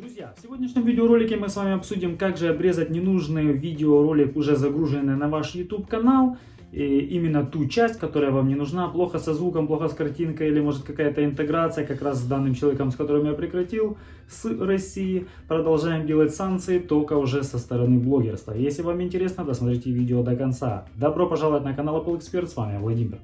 Друзья, в сегодняшнем видеоролике мы с вами обсудим, как же обрезать ненужный видеоролик, уже загруженный на ваш YouTube канал. И именно ту часть, которая вам не нужна, плохо со звуком, плохо с картинкой, или может какая-то интеграция как раз с данным человеком, с которым я прекратил, с России. Продолжаем делать санкции, только уже со стороны блогерства. Если вам интересно, досмотрите видео до конца. Добро пожаловать на канал Apple Expert, с вами Владимир.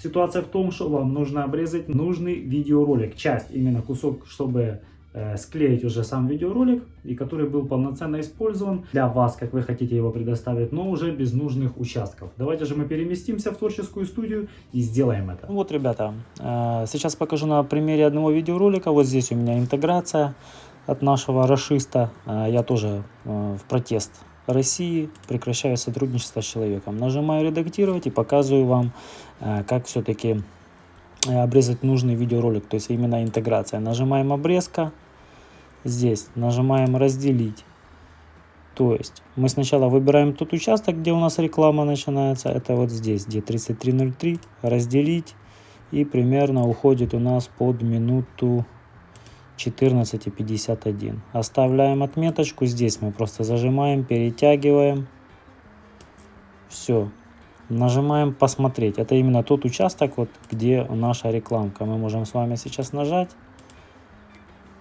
Ситуация в том, что вам нужно обрезать нужный видеоролик, часть, именно кусок, чтобы э, склеить уже сам видеоролик, и который был полноценно использован для вас, как вы хотите его предоставить, но уже без нужных участков. Давайте же мы переместимся в творческую студию и сделаем это. Вот, ребята, э, сейчас покажу на примере одного видеоролика. Вот здесь у меня интеграция от нашего расиста. Э, я тоже в протест России прекращаю сотрудничество с человеком. Нажимаю редактировать и показываю вам, э, как все-таки э, обрезать нужный видеоролик, то есть именно интеграция. Нажимаем обрезка, здесь нажимаем разделить. То есть мы сначала выбираем тот участок, где у нас реклама начинается, это вот здесь, где 3303, разделить и примерно уходит у нас под минуту 14,51. Оставляем отметочку. Здесь мы просто зажимаем, перетягиваем. Все. Нажимаем «Посмотреть». Это именно тот участок, вот, где наша рекламка. Мы можем с вами сейчас нажать.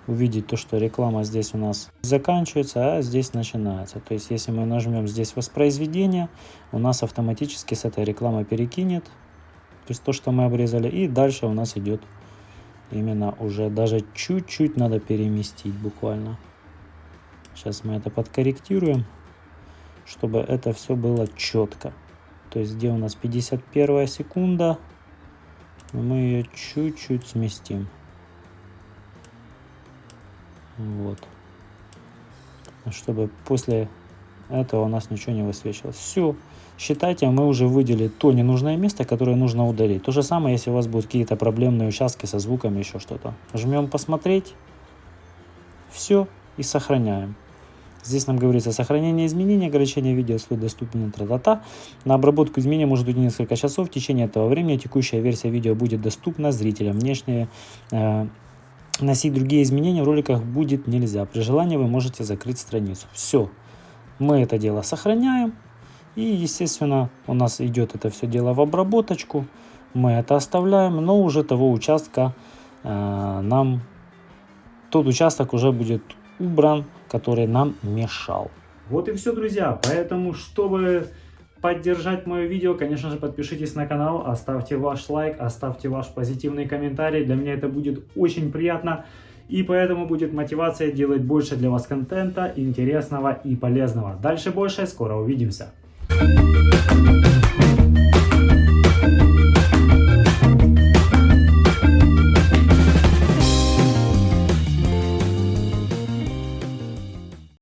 Увидеть то, что реклама здесь у нас заканчивается, а здесь начинается. То есть, если мы нажмем здесь «Воспроизведение», у нас автоматически с этой рекламы перекинет. То есть, то, что мы обрезали. И дальше у нас идет именно уже даже чуть-чуть надо переместить буквально. Сейчас мы это подкорректируем, чтобы это все было четко. То есть где у нас 51 секунда, мы ее чуть-чуть сместим. Вот. Чтобы после этого у нас ничего не высвечивалось. Все. Считайте, мы уже выделили то ненужное место, которое нужно удалить. То же самое, если у вас будут какие-то проблемные участки со звуком, еще что-то. Жмем «Посмотреть». Все. И сохраняем. Здесь нам говорится сохранение изменений, ограничение видео слой доступен тра-та-та. На обработку изменений может уйти несколько часов. В течение этого времени текущая версия видео будет доступна зрителям. Внешние э, носить другие изменения в роликах будет нельзя. При желании вы можете закрыть страницу. Все. Мы это дело сохраняем. И, естественно, у нас идет это все дело в обработочку. Мы это оставляем, но уже того участка э, нам, тот участок уже будет убран, который нам мешал. Вот и все, друзья. Поэтому, чтобы поддержать мое видео, конечно же, подпишитесь на канал, оставьте ваш лайк, оставьте ваш позитивный комментарий. Для меня это будет очень приятно. И поэтому будет мотивация делать больше для вас контента, интересного и полезного. Дальше больше, скоро увидимся.